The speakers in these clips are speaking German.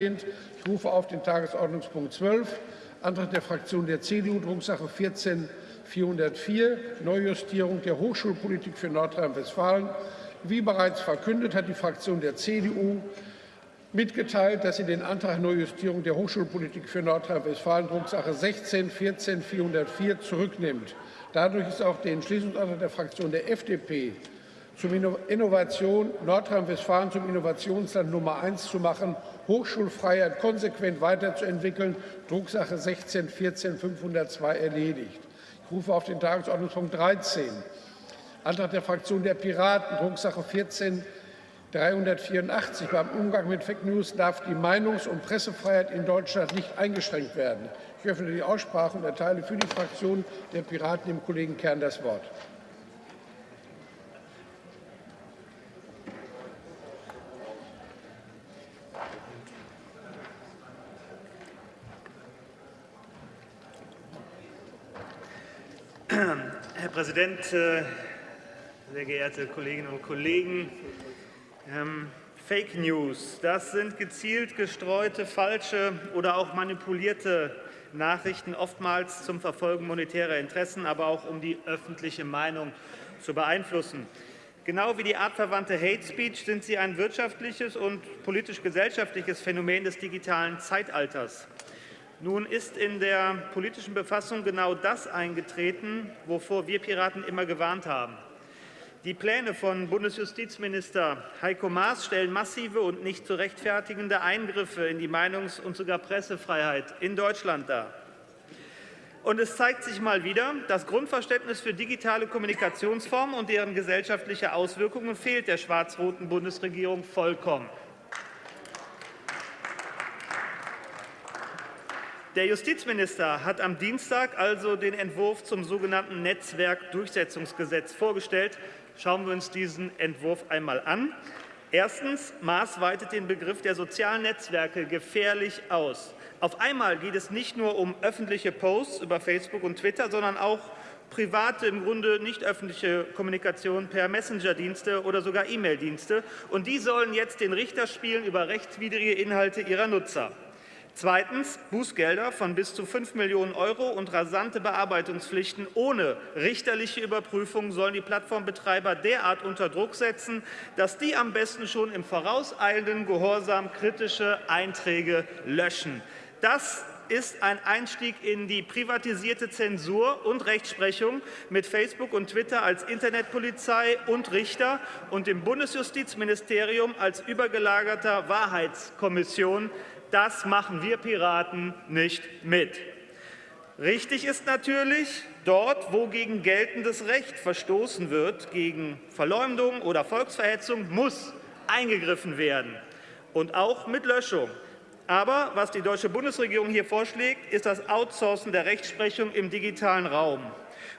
Ich rufe auf den Tagesordnungspunkt 12, Antrag der Fraktion der CDU, Drucksache 14 404, Neujustierung der Hochschulpolitik für Nordrhein-Westfalen. Wie bereits verkündet, hat die Fraktion der CDU mitgeteilt, dass sie den Antrag Neujustierung der Hochschulpolitik für Nordrhein-Westfalen, Drucksache 16 14 404, zurücknimmt. Dadurch ist auch der Entschließungsantrag der Fraktion der FDP zum Innovation Nordrhein-Westfalen zum Innovationsland Nummer eins zu machen, Hochschulfreiheit konsequent weiterzuentwickeln, Drucksache 16 14 502 erledigt. Ich rufe auf den Tagesordnungspunkt 13. Antrag der Fraktion der Piraten, Drucksache 14 384. Beim Umgang mit Fake News darf die Meinungs- und Pressefreiheit in Deutschland nicht eingeschränkt werden. Ich öffne die Aussprache und erteile für die Fraktion der Piraten dem Kollegen Kern das Wort. Herr Präsident, äh, sehr geehrte Kolleginnen und Kollegen! Ähm, Fake News, das sind gezielt gestreute, falsche oder auch manipulierte Nachrichten, oftmals zum Verfolgen monetärer Interessen, aber auch um die öffentliche Meinung zu beeinflussen. Genau wie die artverwandte Hate Speech sind sie ein wirtschaftliches und politisch-gesellschaftliches Phänomen des digitalen Zeitalters. Nun ist in der politischen Befassung genau das eingetreten, wovor wir Piraten immer gewarnt haben. Die Pläne von Bundesjustizminister Heiko Maas stellen massive und nicht zu rechtfertigende Eingriffe in die Meinungs- und sogar Pressefreiheit in Deutschland dar. Und es zeigt sich mal wieder, das Grundverständnis für digitale Kommunikationsformen und deren gesellschaftliche Auswirkungen fehlt der schwarz-roten Bundesregierung vollkommen. Der Justizminister hat am Dienstag also den Entwurf zum sogenannten Netzwerkdurchsetzungsgesetz vorgestellt. Schauen wir uns diesen Entwurf einmal an. Erstens. Maß weitet den Begriff der sozialen Netzwerke gefährlich aus. Auf einmal geht es nicht nur um öffentliche Posts über Facebook und Twitter, sondern auch private, im Grunde nicht öffentliche Kommunikation per Messenger-Dienste oder sogar E-Mail-Dienste. Und die sollen jetzt den Richter spielen über rechtswidrige Inhalte ihrer Nutzer. Zweitens. Bußgelder von bis zu 5 Millionen Euro und rasante Bearbeitungspflichten ohne richterliche Überprüfung sollen die Plattformbetreiber derart unter Druck setzen, dass die am besten schon im vorauseilenden Gehorsam kritische Einträge löschen. Das ist ein Einstieg in die privatisierte Zensur und Rechtsprechung mit Facebook und Twitter als Internetpolizei und Richter und dem Bundesjustizministerium als übergelagerter Wahrheitskommission das machen wir Piraten nicht mit. Richtig ist natürlich, dort, wo gegen geltendes Recht verstoßen wird, gegen Verleumdung oder Volksverhetzung, muss eingegriffen werden, und auch mit Löschung. Aber was die deutsche Bundesregierung hier vorschlägt, ist das Outsourcen der Rechtsprechung im digitalen Raum.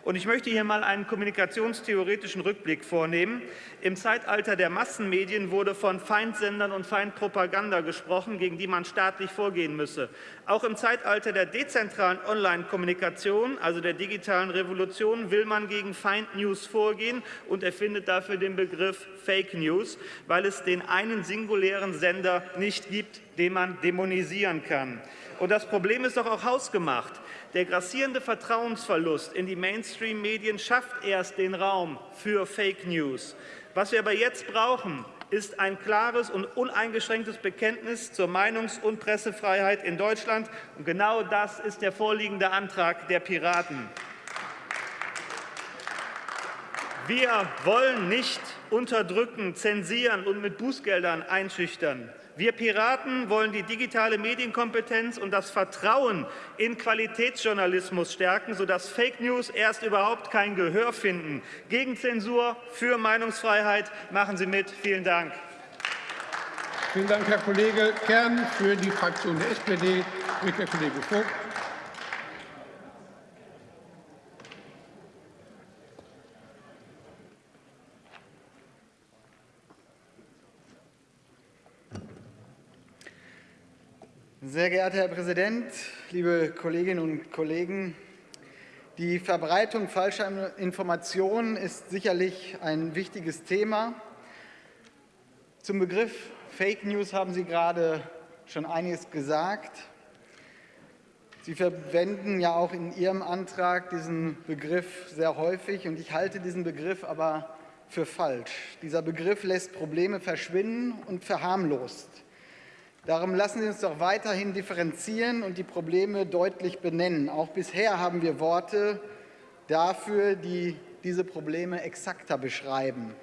Und ich möchte hier mal einen kommunikationstheoretischen Rückblick vornehmen. Im Zeitalter der Massenmedien wurde von Feindsendern und Feindpropaganda gesprochen, gegen die man staatlich vorgehen müsse. Auch im Zeitalter der dezentralen Online-Kommunikation, also der digitalen Revolution, will man gegen Feindnews vorgehen und erfindet dafür den Begriff Fake News, weil es den einen singulären Sender nicht gibt, den man dämonisieren kann. Und das Problem ist doch auch hausgemacht. Der grassierende Vertrauensverlust in die Mainstream-Medien schafft erst den Raum für Fake News. Was wir aber jetzt brauchen, ist ein klares und uneingeschränktes Bekenntnis zur Meinungs- und Pressefreiheit in Deutschland. Und genau das ist der vorliegende Antrag der Piraten. Wir wollen nicht unterdrücken, zensieren und mit Bußgeldern einschüchtern. Wir Piraten wollen die digitale Medienkompetenz und das Vertrauen in Qualitätsjournalismus stärken, sodass Fake News erst überhaupt kein Gehör finden. Gegen Zensur, für Meinungsfreiheit. Machen Sie mit. Vielen Dank. Vielen Dank, Herr Kollege Kern. Für die Fraktion der SPD spricht der Kollege Vogt. Sehr geehrter Herr Präsident, liebe Kolleginnen und Kollegen! Die Verbreitung falscher Informationen ist sicherlich ein wichtiges Thema. Zum Begriff Fake News haben Sie gerade schon einiges gesagt. Sie verwenden ja auch in Ihrem Antrag diesen Begriff sehr häufig und ich halte diesen Begriff aber für falsch. Dieser Begriff lässt Probleme verschwinden und verharmlost. Darum lassen Sie uns doch weiterhin differenzieren und die Probleme deutlich benennen. Auch bisher haben wir Worte dafür, die diese Probleme exakter beschreiben.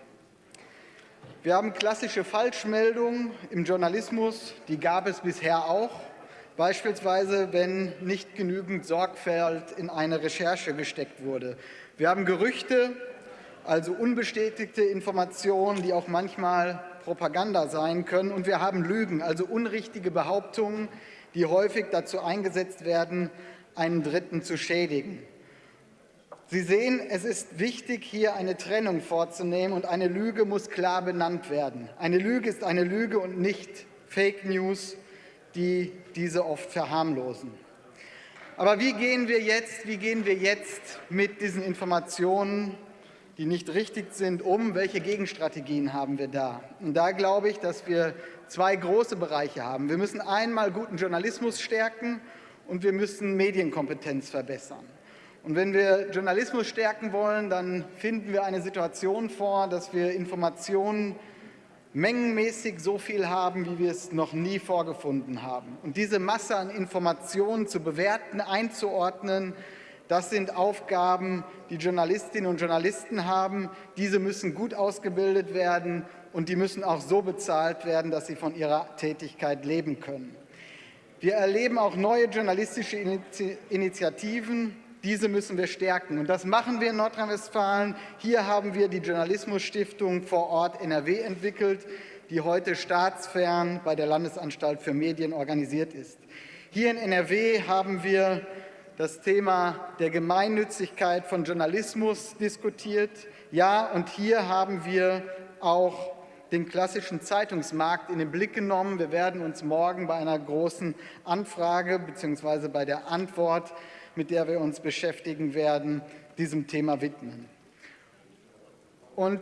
Wir haben klassische Falschmeldungen im Journalismus, die gab es bisher auch, beispielsweise wenn nicht genügend Sorgfalt in eine Recherche gesteckt wurde. Wir haben Gerüchte, also unbestätigte Informationen, die auch manchmal Propaganda sein können. Und wir haben Lügen, also unrichtige Behauptungen, die häufig dazu eingesetzt werden, einen Dritten zu schädigen. Sie sehen, es ist wichtig, hier eine Trennung vorzunehmen, und eine Lüge muss klar benannt werden. Eine Lüge ist eine Lüge und nicht Fake News, die diese oft verharmlosen. Aber wie gehen wir jetzt, wie gehen wir jetzt mit diesen Informationen, die nicht richtig sind, um? Welche Gegenstrategien haben wir da? Und da glaube ich, dass wir zwei große Bereiche haben. Wir müssen einmal guten Journalismus stärken und wir müssen Medienkompetenz verbessern. Und wenn wir Journalismus stärken wollen, dann finden wir eine Situation vor, dass wir Informationen mengenmäßig so viel haben, wie wir es noch nie vorgefunden haben. Und diese Masse an Informationen zu bewerten, einzuordnen, das sind Aufgaben, die Journalistinnen und Journalisten haben. Diese müssen gut ausgebildet werden und die müssen auch so bezahlt werden, dass sie von ihrer Tätigkeit leben können. Wir erleben auch neue journalistische Initiativen, diese müssen wir stärken. Und das machen wir in Nordrhein-Westfalen. Hier haben wir die Journalismusstiftung vor Ort NRW entwickelt, die heute staatsfern bei der Landesanstalt für Medien organisiert ist. Hier in NRW haben wir das Thema der Gemeinnützigkeit von Journalismus diskutiert. Ja, und hier haben wir auch den klassischen Zeitungsmarkt in den Blick genommen. Wir werden uns morgen bei einer großen Anfrage bzw. bei der Antwort mit der wir uns beschäftigen werden, diesem Thema widmen. Und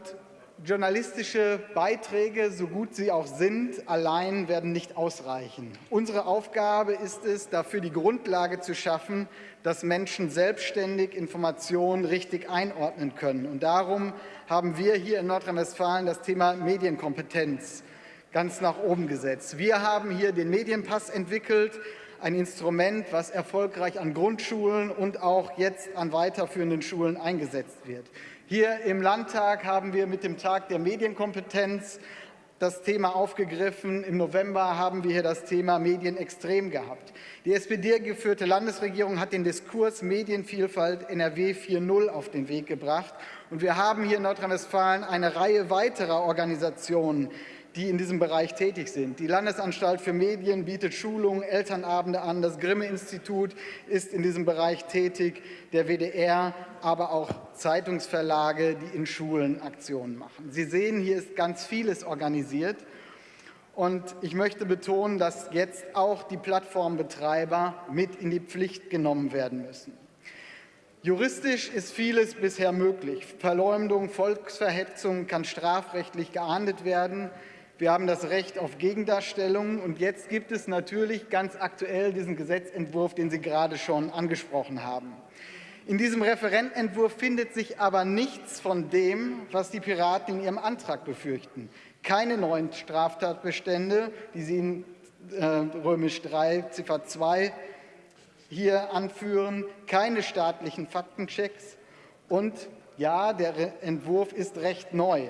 journalistische Beiträge, so gut sie auch sind, allein werden nicht ausreichen. Unsere Aufgabe ist es, dafür die Grundlage zu schaffen, dass Menschen selbstständig Informationen richtig einordnen können. Und darum haben wir hier in Nordrhein-Westfalen das Thema Medienkompetenz ganz nach oben gesetzt. Wir haben hier den Medienpass entwickelt, ein Instrument, was erfolgreich an Grundschulen und auch jetzt an weiterführenden Schulen eingesetzt wird. Hier im Landtag haben wir mit dem Tag der Medienkompetenz das Thema aufgegriffen. Im November haben wir hier das Thema Medien extrem gehabt. Die SPD-geführte Landesregierung hat den Diskurs Medienvielfalt NRW 4.0 auf den Weg gebracht. Und wir haben hier in Nordrhein-Westfalen eine Reihe weiterer Organisationen, die in diesem Bereich tätig sind. Die Landesanstalt für Medien bietet Schulungen, Elternabende an. Das Grimme-Institut ist in diesem Bereich tätig, der WDR, aber auch Zeitungsverlage, die in Schulen Aktionen machen. Sie sehen, hier ist ganz vieles organisiert. Und ich möchte betonen, dass jetzt auch die Plattformbetreiber mit in die Pflicht genommen werden müssen. Juristisch ist vieles bisher möglich. Verleumdung, Volksverhetzung kann strafrechtlich geahndet werden. Wir haben das Recht auf Gegendarstellung. Und jetzt gibt es natürlich ganz aktuell diesen Gesetzentwurf, den Sie gerade schon angesprochen haben. In diesem Referententwurf findet sich aber nichts von dem, was die Piraten in ihrem Antrag befürchten. Keine neuen Straftatbestände, die Sie in äh, Römisch 3, Ziffer 2 hier anführen, keine staatlichen Faktenchecks und ja, der Entwurf ist recht neu.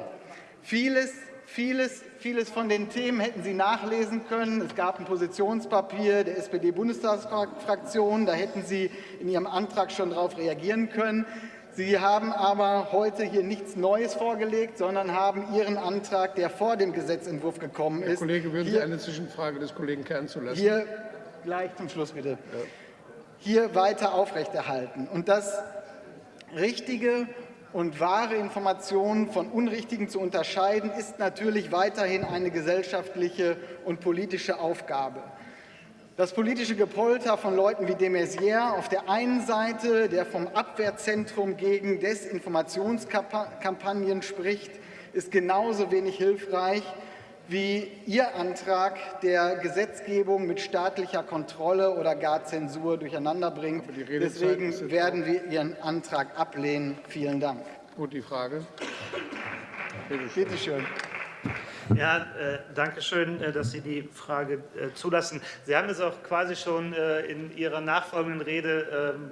Vieles Vieles, vieles von den Themen hätten Sie nachlesen können. Es gab ein Positionspapier der SPD-Bundestagsfraktion. Da hätten Sie in Ihrem Antrag schon darauf reagieren können. Sie haben aber heute hier nichts Neues vorgelegt, sondern haben Ihren Antrag, der vor dem Gesetzentwurf gekommen ist. Herr Kollege, würden Sie eine Zwischenfrage des Kollegen Kern zulassen? Hier gleich zum Schluss bitte. Ja. Hier weiter aufrechterhalten. Und das Richtige und wahre Informationen von unrichtigen zu unterscheiden, ist natürlich weiterhin eine gesellschaftliche und politische Aufgabe. Das politische Gepolter von Leuten wie de Maizière auf der einen Seite, der vom Abwehrzentrum gegen Desinformationskampagnen spricht, ist genauso wenig hilfreich wie Ihr Antrag der Gesetzgebung mit staatlicher Kontrolle oder gar Zensur durcheinander bringt. Deswegen werden wir Ihren Antrag ablehnen. Vielen Dank. Und die Frage? Bitte schön. Ja, äh, danke schön, äh, dass Sie die Frage äh, zulassen. Sie haben es auch quasi schon äh, in Ihrer nachfolgenden Rede ähm,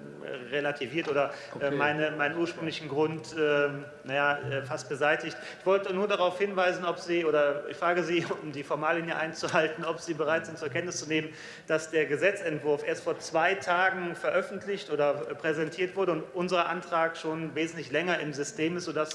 relativiert oder äh, meine, meinen ursprünglichen Grund ähm, naja, äh, fast beseitigt. Ich wollte nur darauf hinweisen, ob Sie, oder ich frage Sie, um die Formallinie einzuhalten, ob Sie bereit sind, zur Kenntnis zu nehmen, dass der Gesetzentwurf erst vor zwei Tagen veröffentlicht oder präsentiert wurde und unser Antrag schon wesentlich länger im System ist, sodass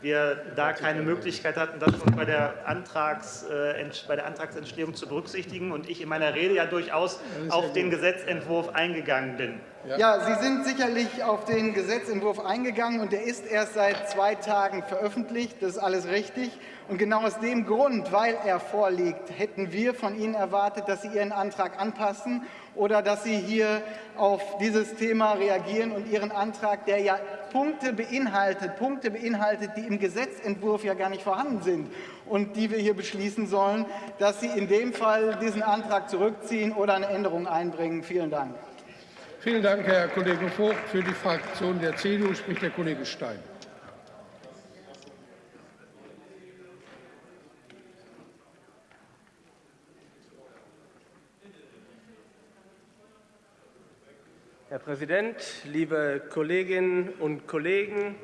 wir da keine Möglichkeit hatten, das schon bei der Antrags, äh, bei der Antragsentstehung zu berücksichtigen und ich in meiner Rede ja durchaus auf den Gesetzentwurf eingegangen bin. Ja, Sie sind sicherlich auf den Gesetzentwurf eingegangen und der ist erst seit zwei Tagen veröffentlicht. Das ist alles richtig. Und genau aus dem Grund, weil er vorliegt, hätten wir von Ihnen erwartet, dass Sie Ihren Antrag anpassen oder dass Sie hier auf dieses Thema reagieren und Ihren Antrag, der ja Punkte beinhaltet, Punkte beinhaltet, die im Gesetzentwurf ja gar nicht vorhanden sind und die wir hier beschließen sollen, dass Sie in dem Fall diesen Antrag zurückziehen oder eine Änderung einbringen. Vielen Dank. Vielen Dank, Herr Kollege Vogt. Für die Fraktion der CDU spricht der Kollege Stein. Herr Präsident, liebe Kolleginnen und Kollegen!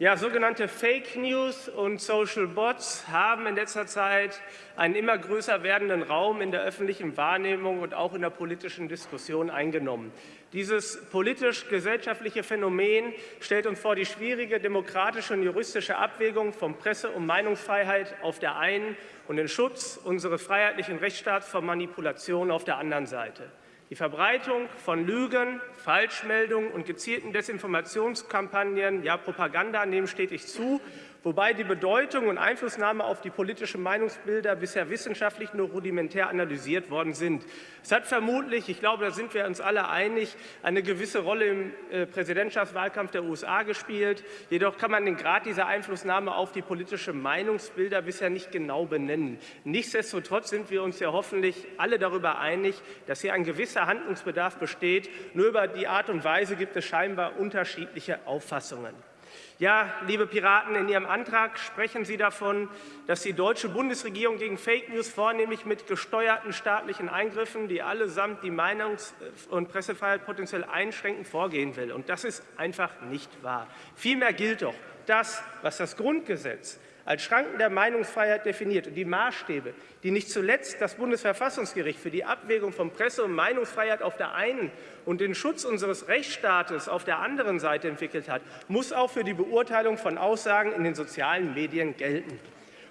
Ja, sogenannte Fake News und Social Bots haben in letzter Zeit einen immer größer werdenden Raum in der öffentlichen Wahrnehmung und auch in der politischen Diskussion eingenommen. Dieses politisch-gesellschaftliche Phänomen stellt uns vor die schwierige demokratische und juristische Abwägung von Presse- und Meinungsfreiheit auf der einen und den Schutz unseres freiheitlichen Rechtsstaats vor Manipulation auf der anderen Seite. Die Verbreitung von Lügen, Falschmeldungen und gezielten Desinformationskampagnen, ja Propaganda, nehmen stetig zu wobei die Bedeutung und Einflussnahme auf die politischen Meinungsbilder bisher wissenschaftlich nur rudimentär analysiert worden sind. Es hat vermutlich, ich glaube, da sind wir uns alle einig, eine gewisse Rolle im äh, Präsidentschaftswahlkampf der USA gespielt. Jedoch kann man den Grad dieser Einflussnahme auf die politischen Meinungsbilder bisher nicht genau benennen. Nichtsdestotrotz sind wir uns ja hoffentlich alle darüber einig, dass hier ein gewisser Handlungsbedarf besteht. Nur über die Art und Weise gibt es scheinbar unterschiedliche Auffassungen. Ja, liebe Piraten, in Ihrem Antrag sprechen Sie davon, dass die deutsche Bundesregierung gegen Fake News vornehmlich mit gesteuerten staatlichen Eingriffen, die allesamt die Meinungs- und Pressefreiheit potenziell einschränken, vorgehen will. Und das ist einfach nicht wahr. Vielmehr gilt doch das, was das Grundgesetz als Schranken der Meinungsfreiheit definiert und die Maßstäbe, die nicht zuletzt das Bundesverfassungsgericht für die Abwägung von Presse- und Meinungsfreiheit auf der einen und den Schutz unseres Rechtsstaates auf der anderen Seite entwickelt hat, muss auch für die Beurteilung von Aussagen in den sozialen Medien gelten.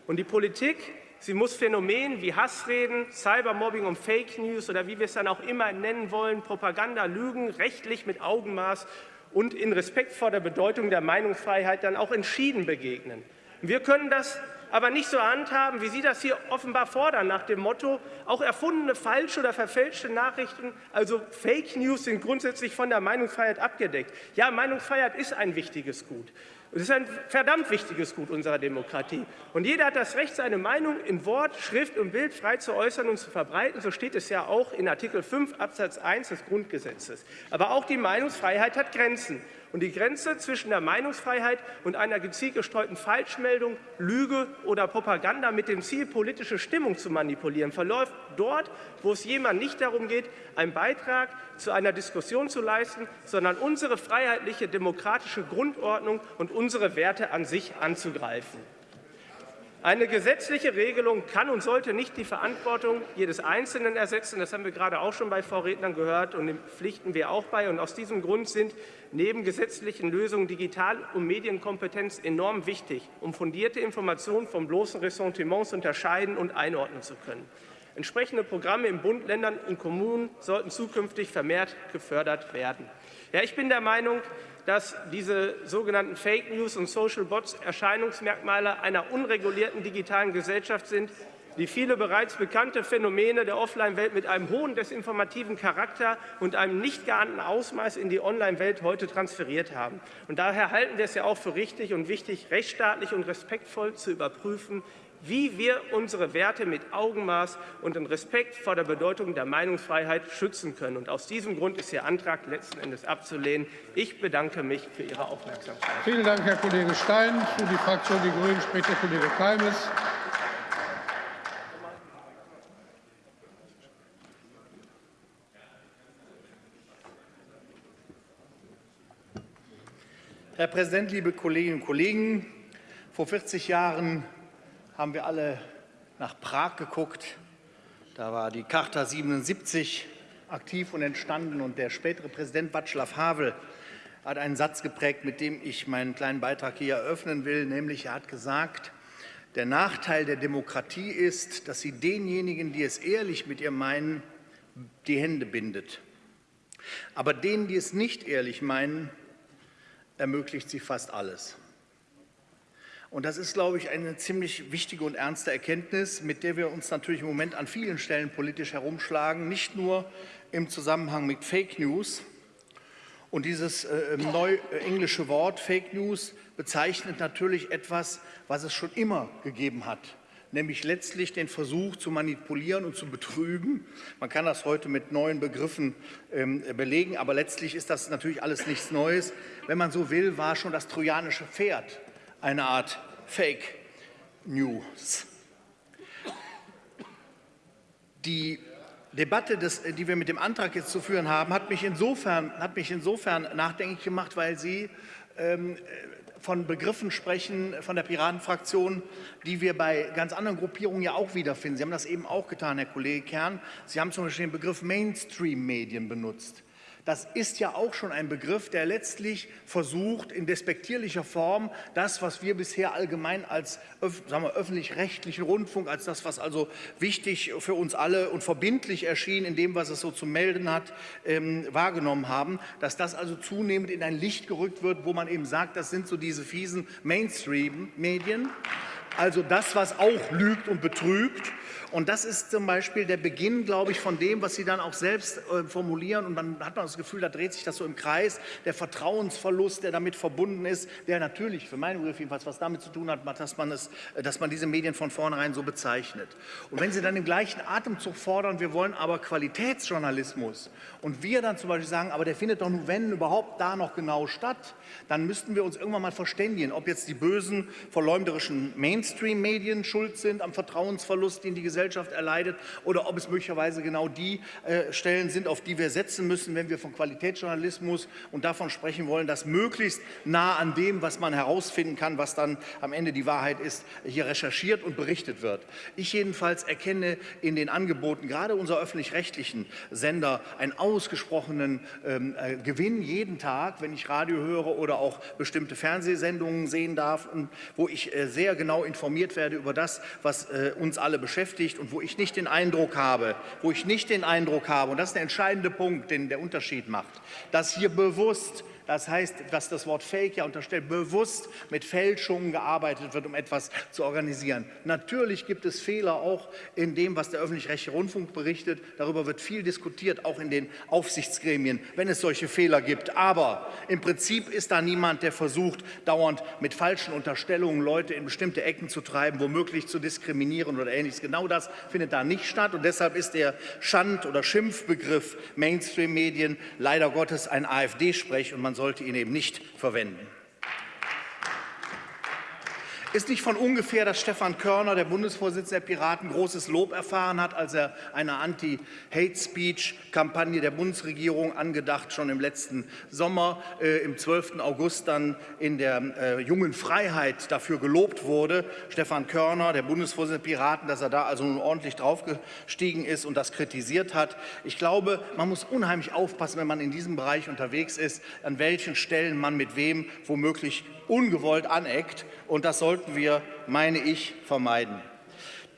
Und die Politik Sie muss Phänomenen wie Hassreden, Cybermobbing und Fake News oder wie wir es dann auch immer nennen wollen, Propaganda, Lügen rechtlich mit Augenmaß und in Respekt vor der Bedeutung der Meinungsfreiheit dann auch entschieden begegnen. Wir können das aber nicht so handhaben, wie Sie das hier offenbar fordern, nach dem Motto, auch erfundene falsche oder verfälschte Nachrichten, also Fake News, sind grundsätzlich von der Meinungsfreiheit abgedeckt. Ja, Meinungsfreiheit ist ein wichtiges Gut. Es ist ein verdammt wichtiges Gut unserer Demokratie. Und jeder hat das Recht, seine Meinung in Wort, Schrift und Bild frei zu äußern und zu verbreiten. So steht es ja auch in Artikel 5 Absatz 1 des Grundgesetzes. Aber auch die Meinungsfreiheit hat Grenzen. Und die Grenze zwischen der Meinungsfreiheit und einer gezielt gestreuten Falschmeldung, Lüge oder Propaganda mit dem Ziel, politische Stimmung zu manipulieren, verläuft dort, wo es jemand nicht darum geht, einen Beitrag zu einer Diskussion zu leisten, sondern unsere freiheitliche demokratische Grundordnung und unsere Werte an sich anzugreifen. Eine gesetzliche Regelung kann und sollte nicht die Verantwortung jedes Einzelnen ersetzen. Das haben wir gerade auch schon bei Vorrednern gehört und dem pflichten wir auch bei. Und aus diesem Grund sind neben gesetzlichen Lösungen Digital- und Medienkompetenz enorm wichtig, um fundierte Informationen von bloßen Ressentiments unterscheiden und einordnen zu können. Entsprechende Programme im Bund, Ländern und Kommunen sollten zukünftig vermehrt gefördert werden. Ja, ich bin der Meinung, dass diese sogenannten Fake News und Social Bots Erscheinungsmerkmale einer unregulierten digitalen Gesellschaft sind, die viele bereits bekannte Phänomene der Offline-Welt mit einem hohen desinformativen Charakter und einem nicht geahnten Ausmaß in die Online-Welt heute transferiert haben. Und daher halten wir es ja auch für richtig und wichtig, rechtsstaatlich und respektvoll zu überprüfen, wie wir unsere Werte mit Augenmaß und in Respekt vor der Bedeutung der Meinungsfreiheit schützen können. Und aus diesem Grund ist Ihr Antrag letzten Endes abzulehnen. Ich bedanke mich für Ihre Aufmerksamkeit. Vielen Dank, Herr Kollege Stein. Für die Fraktion Die Grünen spricht der Kollege Keimes. Herr Präsident, liebe Kolleginnen und Kollegen! Vor 40 Jahren haben wir alle nach Prag geguckt. Da war die Charta 77 aktiv und entstanden. Und der spätere Präsident Václav Havel hat einen Satz geprägt, mit dem ich meinen kleinen Beitrag hier eröffnen will. Nämlich, er hat gesagt, der Nachteil der Demokratie ist, dass sie denjenigen, die es ehrlich mit ihr meinen, die Hände bindet. Aber denen, die es nicht ehrlich meinen, ermöglicht sie fast alles. Und das ist, glaube ich, eine ziemlich wichtige und ernste Erkenntnis, mit der wir uns natürlich im Moment an vielen Stellen politisch herumschlagen, nicht nur im Zusammenhang mit Fake News. Und dieses äh, neu äh, englische Wort Fake News bezeichnet natürlich etwas, was es schon immer gegeben hat, nämlich letztlich den Versuch zu manipulieren und zu betrügen. Man kann das heute mit neuen Begriffen ähm, belegen, aber letztlich ist das natürlich alles nichts Neues. Wenn man so will, war schon das trojanische Pferd eine Art Fake News. Die Debatte, des, die wir mit dem Antrag jetzt zu führen haben, hat mich insofern, hat mich insofern nachdenklich gemacht, weil sie ähm, von Begriffen sprechen von der Piratenfraktion, die wir bei ganz anderen Gruppierungen ja auch wiederfinden. Sie haben das eben auch getan, Herr Kollege Kern. Sie haben zum Beispiel den Begriff Mainstream-Medien benutzt. Das ist ja auch schon ein Begriff, der letztlich versucht, in despektierlicher Form das, was wir bisher allgemein als öffentlich-rechtlichen Rundfunk, als das, was also wichtig für uns alle und verbindlich erschien in dem, was es so zu melden hat, ähm, wahrgenommen haben, dass das also zunehmend in ein Licht gerückt wird, wo man eben sagt, das sind so diese fiesen Mainstream-Medien. Also das, was auch lügt und betrügt und das ist zum Beispiel der Beginn, glaube ich, von dem, was Sie dann auch selbst äh, formulieren. Und dann hat man das Gefühl, da dreht sich das so im Kreis. Der Vertrauensverlust, der damit verbunden ist, der natürlich, für meinen Begriff jedenfalls, was damit zu tun hat, dass man, es, äh, dass man diese Medien von vornherein so bezeichnet. Und wenn Sie dann im gleichen Atemzug fordern, wir wollen aber Qualitätsjournalismus und wir dann zum Beispiel sagen, aber der findet doch nur, wenn überhaupt, da noch genau statt, dann müssten wir uns irgendwann mal verständigen, ob jetzt die bösen, verleumderischen Mainstream-Medien schuld sind am Vertrauensverlust, den die Gesellschaft Gesellschaft erleidet oder ob es möglicherweise genau die äh, Stellen sind, auf die wir setzen müssen, wenn wir von Qualitätsjournalismus und davon sprechen wollen, dass möglichst nah an dem, was man herausfinden kann, was dann am Ende die Wahrheit ist, hier recherchiert und berichtet wird. Ich jedenfalls erkenne in den Angeboten gerade unserer öffentlich-rechtlichen Sender einen ausgesprochenen ähm, äh, Gewinn jeden Tag, wenn ich Radio höre oder auch bestimmte Fernsehsendungen sehen darf, wo ich äh, sehr genau informiert werde über das, was äh, uns alle beschäftigt beschäftigt und wo ich nicht den Eindruck habe, wo ich nicht den Eindruck habe, und das ist der entscheidende Punkt, den der Unterschied macht, dass hier bewusst das heißt, dass das Wort Fake ja unterstellt, bewusst mit Fälschungen gearbeitet wird, um etwas zu organisieren. Natürlich gibt es Fehler auch in dem, was der öffentlich-rechtliche Rundfunk berichtet. Darüber wird viel diskutiert, auch in den Aufsichtsgremien, wenn es solche Fehler gibt. Aber im Prinzip ist da niemand, der versucht, dauernd mit falschen Unterstellungen Leute in bestimmte Ecken zu treiben, womöglich zu diskriminieren oder Ähnliches. Genau das findet da nicht statt. Und deshalb ist der Schand- oder Schimpfbegriff Mainstream-Medien leider Gottes ein AfD-Sprech und man sollte ihn eben nicht verwenden. Ist nicht von ungefähr, dass Stefan Körner, der Bundesvorsitzende der Piraten, großes Lob erfahren hat, als er eine Anti-Hate-Speech-Kampagne der Bundesregierung angedacht, schon im letzten Sommer, äh, im 12. August dann in der äh, Jungen Freiheit dafür gelobt wurde. Stefan Körner, der Bundesvorsitzende der Piraten, dass er da also nun ordentlich draufgestiegen ist und das kritisiert hat. Ich glaube, man muss unheimlich aufpassen, wenn man in diesem Bereich unterwegs ist, an welchen Stellen man mit wem womöglich ungewollt aneckt. Und das sollten wir, meine ich, vermeiden.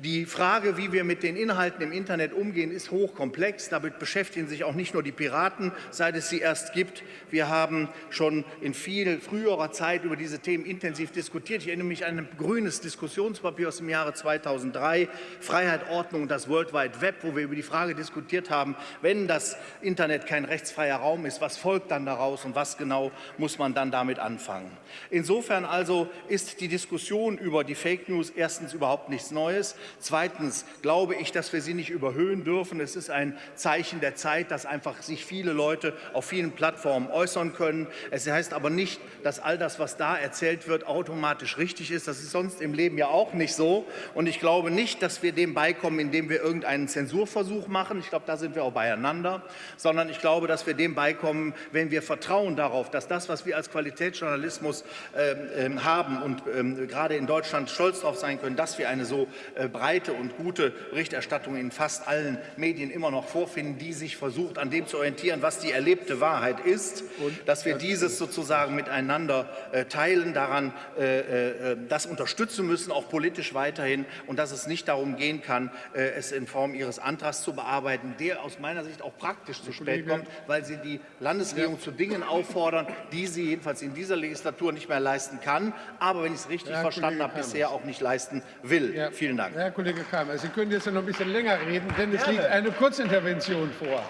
Die Frage, wie wir mit den Inhalten im Internet umgehen, ist hochkomplex. Damit beschäftigen sich auch nicht nur die Piraten, seit es sie erst gibt. Wir haben schon in viel früherer Zeit über diese Themen intensiv diskutiert. Ich erinnere mich an ein grünes Diskussionspapier aus dem Jahre 2003, Freiheit, Ordnung und das World Wide Web, wo wir über die Frage diskutiert haben, wenn das Internet kein rechtsfreier Raum ist, was folgt dann daraus und was genau muss man dann damit anfangen. Insofern also ist die Diskussion über die Fake News erstens überhaupt nichts Neues. Zweitens glaube ich, dass wir sie nicht überhöhen dürfen. Es ist ein Zeichen der Zeit, dass einfach sich viele Leute auf vielen Plattformen äußern können. Es heißt aber nicht, dass all das, was da erzählt wird, automatisch richtig ist. Das ist sonst im Leben ja auch nicht so. Und ich glaube nicht, dass wir dem beikommen, indem wir irgendeinen Zensurversuch machen. Ich glaube, da sind wir auch beieinander. Sondern ich glaube, dass wir dem beikommen, wenn wir vertrauen darauf, dass das, was wir als Qualitätsjournalismus äh, haben und äh, gerade in Deutschland stolz darauf sein können, dass wir eine so äh, breite und gute Berichterstattung in fast allen Medien immer noch vorfinden, die sich versucht, an dem zu orientieren, was die erlebte Wahrheit ist, dass wir dieses sozusagen miteinander äh, teilen, daran äh, das unterstützen müssen, auch politisch weiterhin, und dass es nicht darum gehen kann, es in Form Ihres Antrags zu bearbeiten, der aus meiner Sicht auch praktisch zu spät kommt, weil Sie die Landesregierung zu Dingen auffordern, die sie jedenfalls in dieser Legislatur nicht mehr leisten kann, aber wenn ich es richtig verstanden habe, bisher auch nicht leisten will. Ja. Vielen Dank. Herr Kollege Kramer, Sie können jetzt noch ein bisschen länger reden, denn es liegt eine Kurzintervention vor.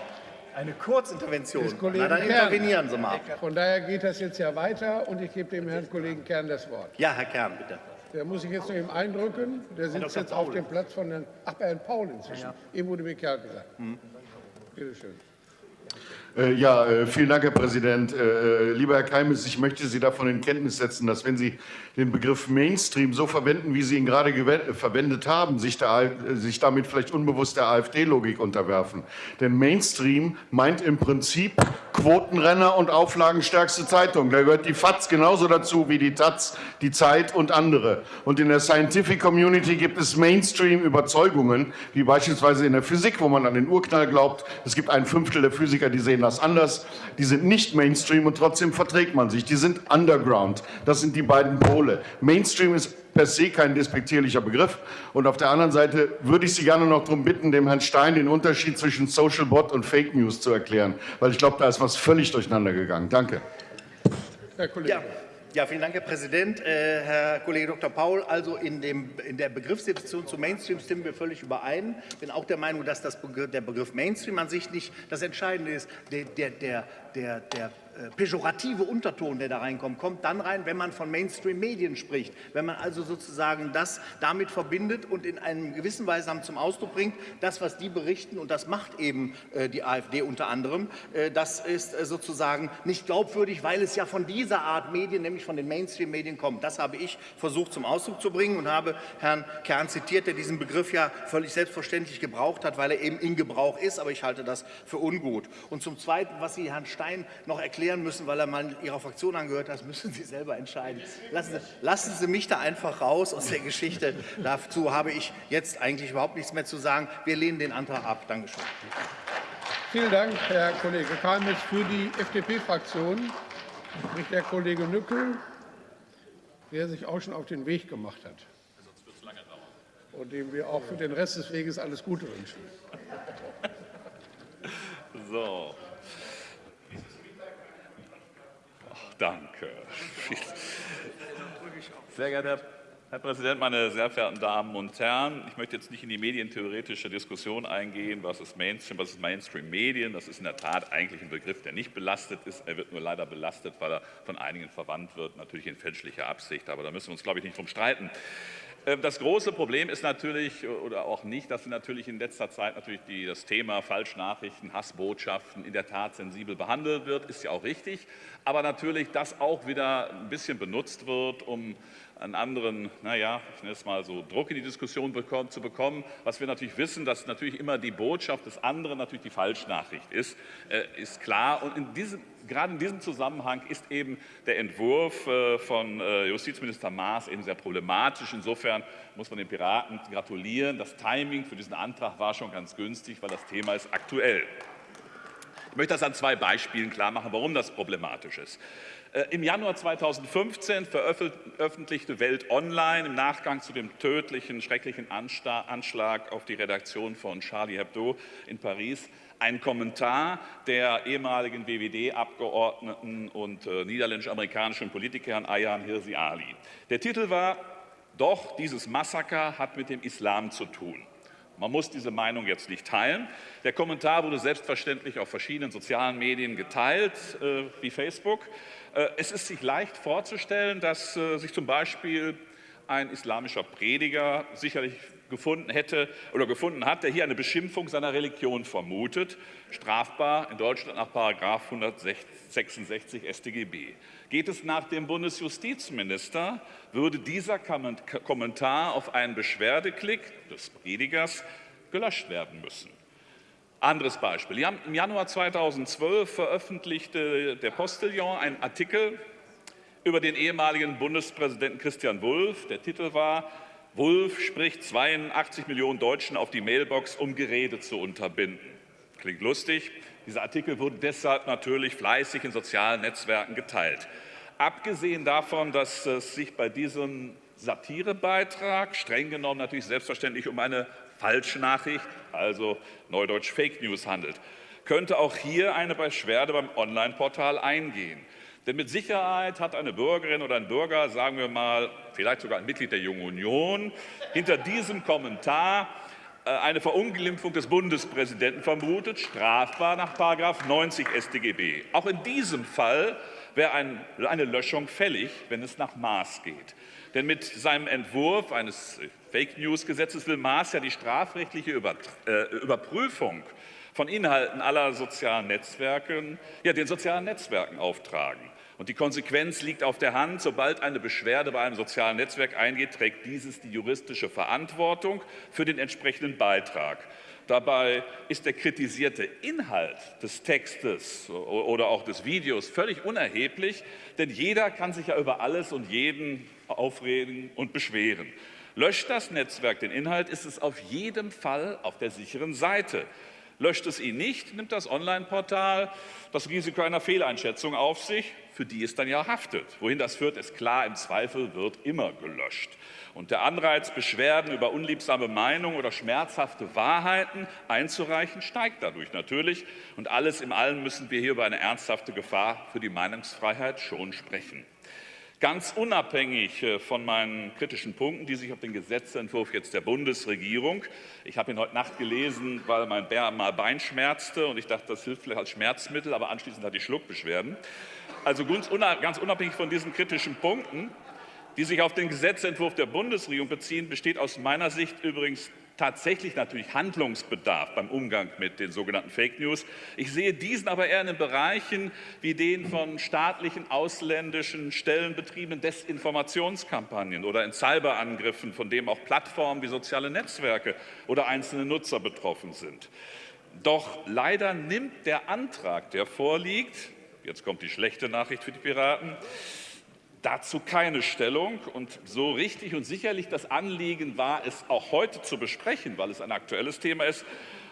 Eine Kurzintervention? Na, dann intervenieren Sie mal. Von daher geht das jetzt ja weiter und ich gebe dem Herrn Kollegen Kern das Wort. Ja, Herr Kern, bitte. Der muss ich jetzt noch eben eindrücken. Der sitzt jetzt Paul. auf dem Platz von Herrn, ach, bei Herrn Paul inzwischen. Ja, ja. Eben wurde mir Kerl gesagt. Mhm. Bitte schön. Äh, ja, äh, vielen Dank, Herr Präsident. Äh, lieber Herr Keimes, ich möchte Sie davon in Kenntnis setzen, dass wenn Sie den Begriff Mainstream so verwenden, wie Sie ihn gerade verwendet haben, sich, der, sich damit vielleicht unbewusst der AfD-Logik unterwerfen. Denn Mainstream meint im Prinzip Quotenrenner und auflagenstärkste Zeitung. Da gehört die FAZ genauso dazu wie die Taz, die Zeit und andere. Und in der Scientific Community gibt es Mainstream-Überzeugungen, wie beispielsweise in der Physik, wo man an den Urknall glaubt. Es gibt ein Fünftel der Physiker, die sehen das anders. Die sind nicht Mainstream und trotzdem verträgt man sich. Die sind Underground. Das sind die beiden Pole. Mainstream ist per se kein despektierlicher Begriff. Und auf der anderen Seite würde ich Sie gerne noch darum bitten, dem Herrn Stein den Unterschied zwischen Social Bot und Fake News zu erklären, weil ich glaube, da ist was völlig durcheinander gegangen. Danke. Herr Kollege. Ja. Ja, vielen Dank, Herr Präsident. Äh, Herr Kollege Dr. Paul, also in, dem, in der Begriffsdefinition zu Mainstream stimmen wir völlig überein. Ich bin auch der Meinung, dass das Begriff, der Begriff Mainstream an sich nicht das Entscheidende ist. Der, der, der, der, der pejorative Unterton, der da reinkommt, kommt dann rein, wenn man von Mainstream-Medien spricht. Wenn man also sozusagen das damit verbindet und in einem gewissen Weise zum Ausdruck bringt, das, was die berichten, und das macht eben äh, die AfD unter anderem, äh, das ist äh, sozusagen nicht glaubwürdig, weil es ja von dieser Art Medien, nämlich von den Mainstream-Medien kommt. Das habe ich versucht zum Ausdruck zu bringen und habe Herrn Kern zitiert, der diesen Begriff ja völlig selbstverständlich gebraucht hat, weil er eben in Gebrauch ist, aber ich halte das für ungut. Und zum Zweiten, was Sie Herrn Stein noch erklärt erklären müssen, weil er mal Ihrer Fraktion angehört hat, müssen Sie selber entscheiden. Lassen Sie, lassen Sie mich da einfach raus aus der Geschichte. Dazu habe ich jetzt eigentlich überhaupt nichts mehr zu sagen. Wir lehnen den Antrag ab. Dankeschön. Vielen Dank, Herr Kollege Kalmitz. Für die FDP-Fraktion spricht der Kollege Nückel, der sich auch schon auf den Weg gemacht hat. Und dem wir auch für den Rest des Weges alles Gute wünschen. So, Danke. Sehr geehrter Herr Präsident, meine sehr verehrten Damen und Herren! Ich möchte jetzt nicht in die medientheoretische Diskussion eingehen, was ist Mainstream, was ist Mainstream-Medien. Das ist in der Tat eigentlich ein Begriff, der nicht belastet ist. Er wird nur leider belastet, weil er von einigen verwandt wird, natürlich in fälschlicher Absicht. Aber da müssen wir uns, glaube ich, nicht drum streiten. Ähm, das große Problem ist natürlich, oder auch nicht, dass natürlich in letzter Zeit natürlich die, das Thema Falschnachrichten, Hassbotschaften in der Tat sensibel behandelt wird, ist ja auch richtig. Aber natürlich, dass auch wieder ein bisschen benutzt wird, um einen anderen, naja, ich nenne es mal so, Druck in die Diskussion bekommen, zu bekommen. Was wir natürlich wissen, dass natürlich immer die Botschaft des anderen natürlich die Falschnachricht ist, äh, ist klar. Und in diesem, gerade in diesem Zusammenhang ist eben der Entwurf äh, von äh, Justizminister Maas eben sehr problematisch. Insofern muss man den Piraten gratulieren. Das Timing für diesen Antrag war schon ganz günstig, weil das Thema ist aktuell. Ich möchte das an zwei Beispielen klar machen, warum das problematisch ist. Äh, Im Januar 2015 veröffentlichte Welt Online im Nachgang zu dem tödlichen, schrecklichen Anschlag auf die Redaktion von Charlie Hebdo in Paris einen Kommentar der ehemaligen WWD-Abgeordneten und äh, niederländisch-amerikanischen Politikerin Ayaan Hirsi Ali. Der Titel war Doch dieses Massaker hat mit dem Islam zu tun. Man muss diese Meinung jetzt nicht teilen. Der Kommentar wurde selbstverständlich auf verschiedenen sozialen Medien geteilt, äh, wie Facebook. Äh, es ist sich leicht vorzustellen, dass äh, sich zum Beispiel ein islamischer Prediger sicherlich gefunden hätte oder gefunden hat, der hier eine Beschimpfung seiner Religion vermutet, strafbar in Deutschland nach 166 StGB. Geht es nach dem Bundesjustizminister, würde dieser Kommentar auf einen Beschwerdeklick des Predigers gelöscht werden müssen. Anderes Beispiel. Im Januar 2012 veröffentlichte der Postillon einen Artikel über den ehemaligen Bundespräsidenten Christian Wulff. Der Titel war Wulff spricht 82 Millionen Deutschen auf die Mailbox, um Gerede zu unterbinden. Klingt lustig. Dieser Artikel wurde deshalb natürlich fleißig in sozialen Netzwerken geteilt. Abgesehen davon, dass es sich bei diesem Satirebeitrag streng genommen natürlich selbstverständlich um eine Falschnachricht, also Neudeutsch Fake News handelt, könnte auch hier eine Beschwerde beim Online-Portal eingehen. Denn mit Sicherheit hat eine Bürgerin oder ein Bürger, sagen wir mal, vielleicht sogar ein Mitglied der Jungen Union, hinter diesem Kommentar äh, eine Verunglimpfung des Bundespräsidenten vermutet, strafbar nach 90 StGB. Auch in diesem Fall wäre eine Löschung fällig, wenn es nach Maß geht. Denn mit seinem Entwurf eines Fake-News-Gesetzes will Maas ja die strafrechtliche äh, Überprüfung von Inhalten aller sozialen Netzwerke ja, den sozialen Netzwerken auftragen. Und die Konsequenz liegt auf der Hand. Sobald eine Beschwerde bei einem sozialen Netzwerk eingeht, trägt dieses die juristische Verantwortung für den entsprechenden Beitrag. Dabei ist der kritisierte Inhalt des Textes oder auch des Videos völlig unerheblich, denn jeder kann sich ja über alles und jeden aufregen und beschweren. Löscht das Netzwerk den Inhalt, ist es auf jeden Fall auf der sicheren Seite. Löscht es ihn nicht, nimmt das Online-Portal das Risiko einer Fehleinschätzung auf sich, für die es dann ja haftet. Wohin das führt, ist klar, im Zweifel wird immer gelöscht. Und der Anreiz, Beschwerden über unliebsame Meinungen oder schmerzhafte Wahrheiten einzureichen, steigt dadurch natürlich. Und alles in allem müssen wir hier über eine ernsthafte Gefahr für die Meinungsfreiheit schon sprechen. Ganz unabhängig äh, von meinen kritischen Punkten, die sich auf den Gesetzentwurf jetzt der Bundesregierung, ich habe ihn heute Nacht gelesen, weil mein Bär mal Bein schmerzte und ich dachte, das hilft vielleicht als Schmerzmittel, aber anschließend hatte ich Schluckbeschwerden. Also ganz unabhängig von diesen kritischen Punkten, die sich auf den Gesetzentwurf der Bundesregierung beziehen, besteht aus meiner Sicht übrigens tatsächlich natürlich Handlungsbedarf beim Umgang mit den sogenannten Fake News. Ich sehe diesen aber eher in den Bereichen wie den von staatlichen, ausländischen Stellen betriebenen Desinformationskampagnen oder in Cyberangriffen, von dem auch Plattformen wie soziale Netzwerke oder einzelne Nutzer betroffen sind. Doch leider nimmt der Antrag, der vorliegt, jetzt kommt die schlechte Nachricht für die Piraten, dazu keine Stellung. Und so richtig und sicherlich das Anliegen war, es auch heute zu besprechen, weil es ein aktuelles Thema ist.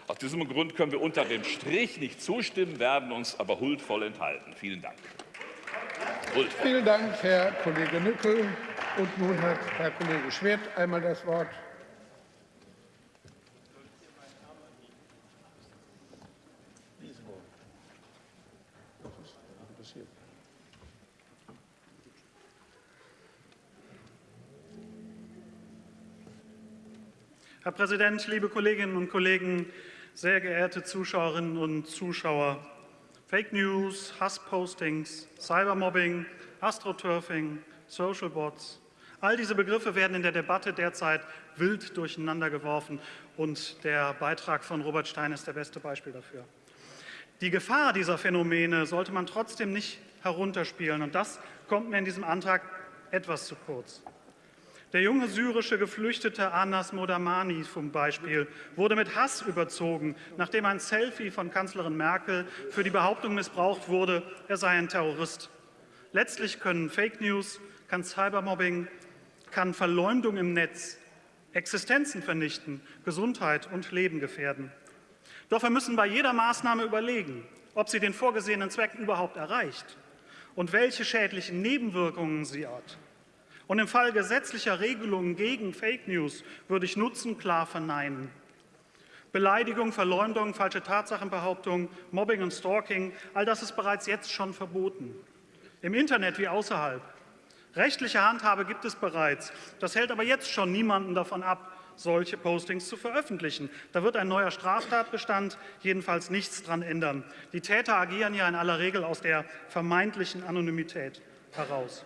Aus diesem Grund können wir unter dem Strich nicht zustimmen, werden uns aber huldvoll enthalten. Vielen Dank. Huld. Vielen Dank, Herr Kollege Nückel. Und nun hat Herr Kollege Schwert einmal das Wort. Präsident, liebe Kolleginnen und Kollegen, sehr geehrte Zuschauerinnen und Zuschauer! Fake News, Hasspostings, Cybermobbing, Astroturfing, Social Bots, all diese Begriffe werden in der Debatte derzeit wild durcheinandergeworfen und der Beitrag von Robert Stein ist das beste Beispiel dafür. Die Gefahr dieser Phänomene sollte man trotzdem nicht herunterspielen und das kommt mir in diesem Antrag etwas zu kurz. Der junge syrische Geflüchtete Anas Modamani zum Beispiel wurde mit Hass überzogen, nachdem ein Selfie von Kanzlerin Merkel für die Behauptung missbraucht wurde, er sei ein Terrorist. Letztlich können Fake News, kann Cybermobbing, kann Verleumdung im Netz Existenzen vernichten, Gesundheit und Leben gefährden. Doch wir müssen bei jeder Maßnahme überlegen, ob sie den vorgesehenen Zweck überhaupt erreicht und welche schädlichen Nebenwirkungen sie hat. Und im Fall gesetzlicher Regelungen gegen Fake News würde ich Nutzen klar verneinen. Beleidigung, Verleumdung, falsche Tatsachenbehauptungen, Mobbing und Stalking, all das ist bereits jetzt schon verboten. Im Internet wie außerhalb. Rechtliche Handhabe gibt es bereits. Das hält aber jetzt schon niemanden davon ab, solche Postings zu veröffentlichen. Da wird ein neuer Straftatbestand jedenfalls nichts dran ändern. Die Täter agieren ja in aller Regel aus der vermeintlichen Anonymität heraus.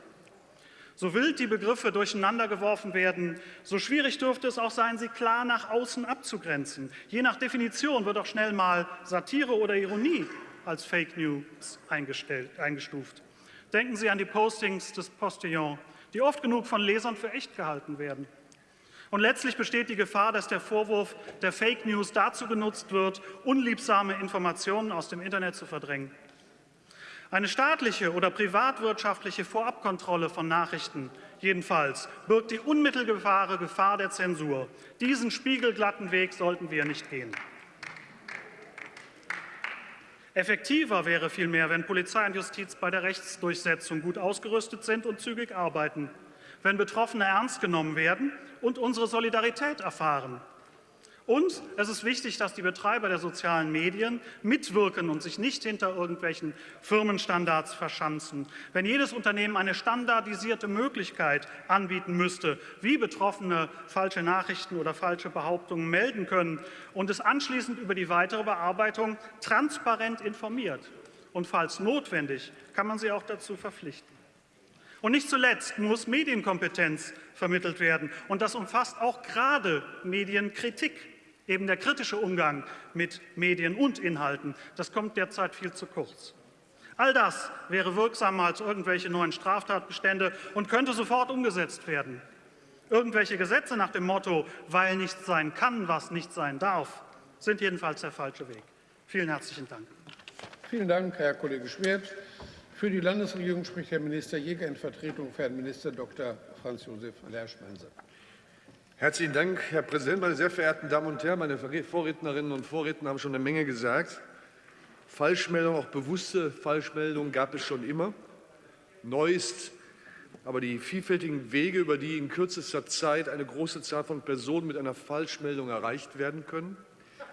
So wild die Begriffe durcheinandergeworfen werden, so schwierig dürfte es auch sein, sie klar nach außen abzugrenzen. Je nach Definition wird auch schnell mal Satire oder Ironie als Fake News eingestuft. Denken Sie an die Postings des Postillon, die oft genug von Lesern für echt gehalten werden. Und letztlich besteht die Gefahr, dass der Vorwurf der Fake News dazu genutzt wird, unliebsame Informationen aus dem Internet zu verdrängen. Eine staatliche oder privatwirtschaftliche Vorabkontrolle von Nachrichten jedenfalls birgt die unmittelbare Gefahr der Zensur. Diesen spiegelglatten Weg sollten wir nicht gehen. Effektiver wäre vielmehr, wenn Polizei und Justiz bei der Rechtsdurchsetzung gut ausgerüstet sind und zügig arbeiten wenn Betroffene ernst genommen werden und unsere Solidarität erfahren. Und es ist wichtig, dass die Betreiber der sozialen Medien mitwirken und sich nicht hinter irgendwelchen Firmenstandards verschanzen. Wenn jedes Unternehmen eine standardisierte Möglichkeit anbieten müsste, wie Betroffene falsche Nachrichten oder falsche Behauptungen melden können und es anschließend über die weitere Bearbeitung transparent informiert und falls notwendig, kann man sie auch dazu verpflichten. Und nicht zuletzt muss Medienkompetenz vermittelt werden. Und das umfasst auch gerade Medienkritik, eben der kritische Umgang mit Medien und Inhalten. Das kommt derzeit viel zu kurz. All das wäre wirksamer als irgendwelche neuen Straftatbestände und könnte sofort umgesetzt werden. Irgendwelche Gesetze nach dem Motto, weil nicht sein kann, was nicht sein darf, sind jedenfalls der falsche Weg. Vielen herzlichen Dank. Vielen Dank, Herr Kollege Schwert. Für die Landesregierung spricht Herr Minister Jäger in Vertretung für Herrn Minister Dr. Franz Josef Lerschmense. Herzlichen Dank, Herr Präsident, meine sehr verehrten Damen und Herren! Meine Vorrednerinnen und Vorredner haben schon eine Menge gesagt. Falschmeldungen, auch bewusste Falschmeldungen, gab es schon immer. Neu ist aber die vielfältigen Wege, über die in kürzester Zeit eine große Zahl von Personen mit einer Falschmeldung erreicht werden können.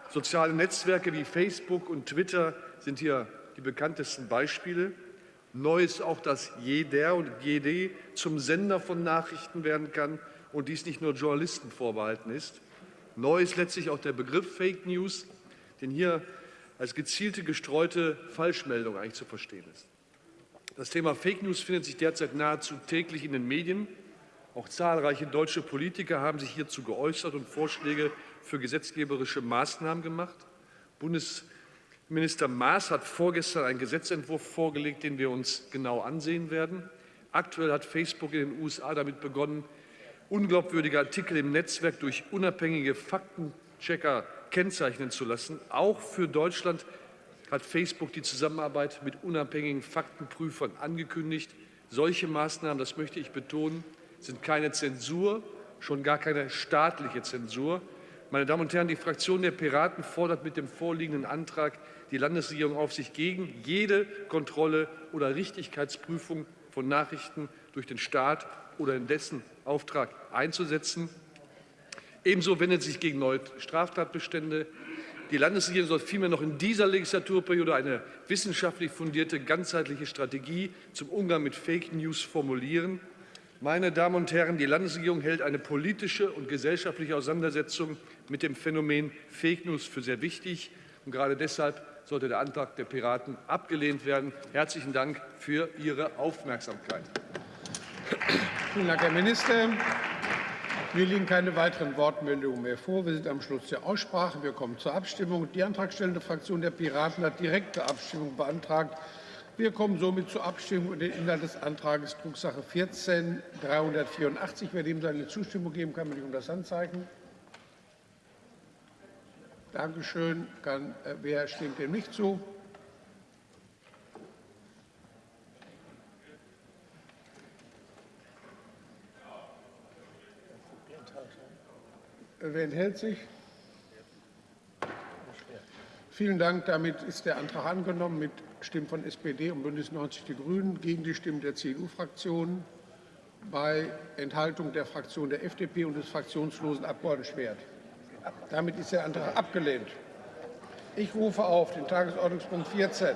Soziale Netzwerke wie Facebook und Twitter sind hier die bekanntesten Beispiele. Neu ist auch, dass jeder und jede zum Sender von Nachrichten werden kann und dies nicht nur Journalisten vorbehalten ist. Neu ist letztlich auch der Begriff Fake News, den hier als gezielte, gestreute Falschmeldung eigentlich zu verstehen ist. Das Thema Fake News findet sich derzeit nahezu täglich in den Medien. Auch zahlreiche deutsche Politiker haben sich hierzu geäußert und Vorschläge für gesetzgeberische Maßnahmen gemacht. Bundes Minister Maas hat vorgestern einen Gesetzentwurf vorgelegt, den wir uns genau ansehen werden. Aktuell hat Facebook in den USA damit begonnen, unglaubwürdige Artikel im Netzwerk durch unabhängige Faktenchecker kennzeichnen zu lassen. Auch für Deutschland hat Facebook die Zusammenarbeit mit unabhängigen Faktenprüfern angekündigt. Solche Maßnahmen, das möchte ich betonen, sind keine Zensur, schon gar keine staatliche Zensur. Meine Damen und Herren, die Fraktion der Piraten fordert mit dem vorliegenden Antrag die Landesregierung auf, sich gegen jede Kontrolle oder Richtigkeitsprüfung von Nachrichten durch den Staat oder in dessen Auftrag einzusetzen. Ebenso wendet sich gegen neue Straftatbestände. Die Landesregierung soll vielmehr noch in dieser Legislaturperiode eine wissenschaftlich fundierte, ganzheitliche Strategie zum Umgang mit Fake News formulieren. Meine Damen und Herren, die Landesregierung hält eine politische und gesellschaftliche Auseinandersetzung mit dem Phänomen Fake News für sehr wichtig. Und gerade deshalb sollte der Antrag der Piraten abgelehnt werden. Herzlichen Dank für Ihre Aufmerksamkeit. Vielen Dank, Herr Minister. Mir liegen keine weiteren Wortmeldungen mehr vor. Wir sind am Schluss der Aussprache. Wir kommen zur Abstimmung. Die antragstellende Fraktion der Piraten hat direkte Abstimmung beantragt. Wir kommen somit zur Abstimmung über den Inhalt des Antrags Drucksache 14 384. Wer dem seine Zustimmung geben kann, bitte um das Handzeichen. Dankeschön. Kann, äh, wer stimmt dem nicht zu? Wer enthält sich? Vielen Dank. Damit ist der Antrag angenommen mit Stimmen von SPD und Bündnis 90 Die Grünen gegen die Stimmen der CDU-Fraktion bei Enthaltung der Fraktion der FDP und des fraktionslosen Abgeordneten Schwert. Damit ist der Antrag abgelehnt. Ich rufe auf den Tagesordnungspunkt 14